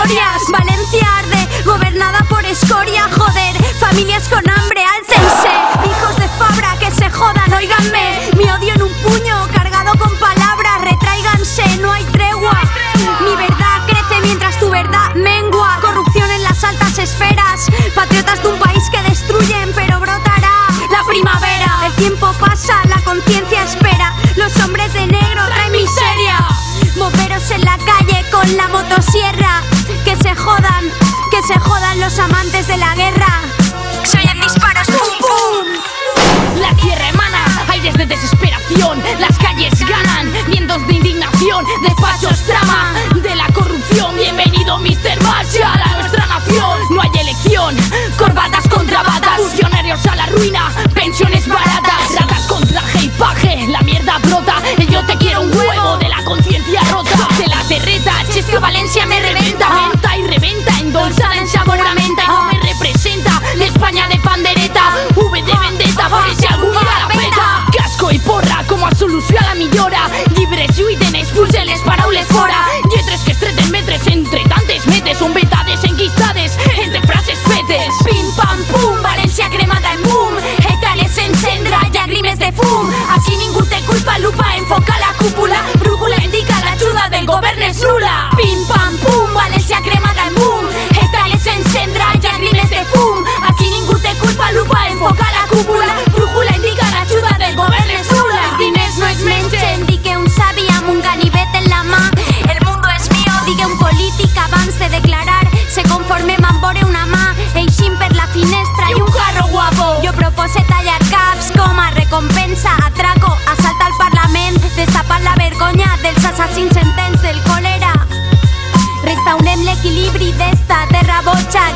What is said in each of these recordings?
Valencia arde, gobernada por escoria, joder. Familias con hambre, álcense. Hijos de Fabra, que se jodan, oíganme. Mi odio en un puño, cargado con palabras, retráiganse, no hay tregua. Mi verdad crece mientras tu verdad mengua. Corrupción en las altas esferas. Patriotas de un país que destruyen, pero brotará la primavera. El tiempo pasa, la conciencia espera. Los hombres de negro traen miseria. Moveros en la calle con la motosierra. Se jodan los amantes de la guerra. Se oyen disparos, pum pum. La tierra emana solució a la millora.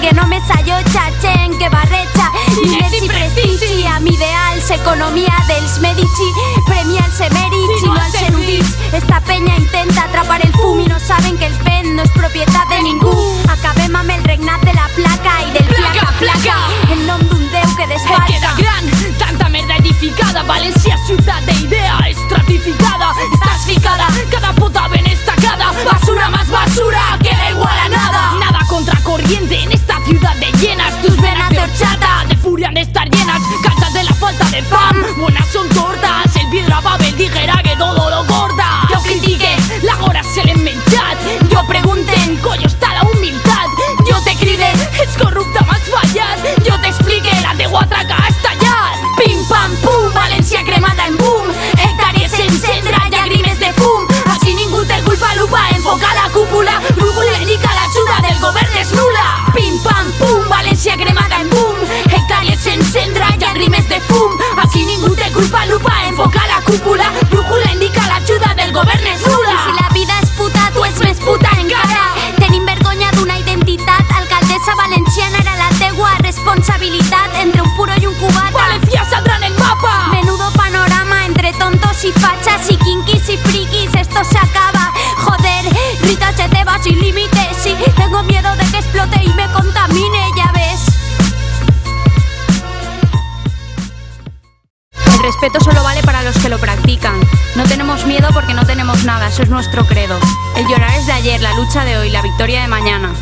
Que només allotja gent que barreja diners i prestigi amb ideals, economia dels Medici, premia els emèrits ciudad de llenas Tus venas de horchata, de furia de estar llenas Cansas de la falta de pan, buenas son tortas El piedra Babel dijera que todo lo corta. Yo critique, la gora se l'hem menjat Jo pregunten, coño està la humilitat Jo te cride, ets corrupte, m'has fallat Jo t'explique, Entre un puro i un cubat Valencia saldrá en el mapa Menudo panorama entre tontos y fachas y kinkis y frikis, esto se acaba. Joder, Rita se te va sin límites. Sí, tengo miedo de que explote y me contamine, ya ves. El respeto solo vale para los que lo practican. No tenemos miedo porque no tenemos nada, eso es nuestro credo. El llorar es de ayer, la lucha de hoy, la victoria de mañana.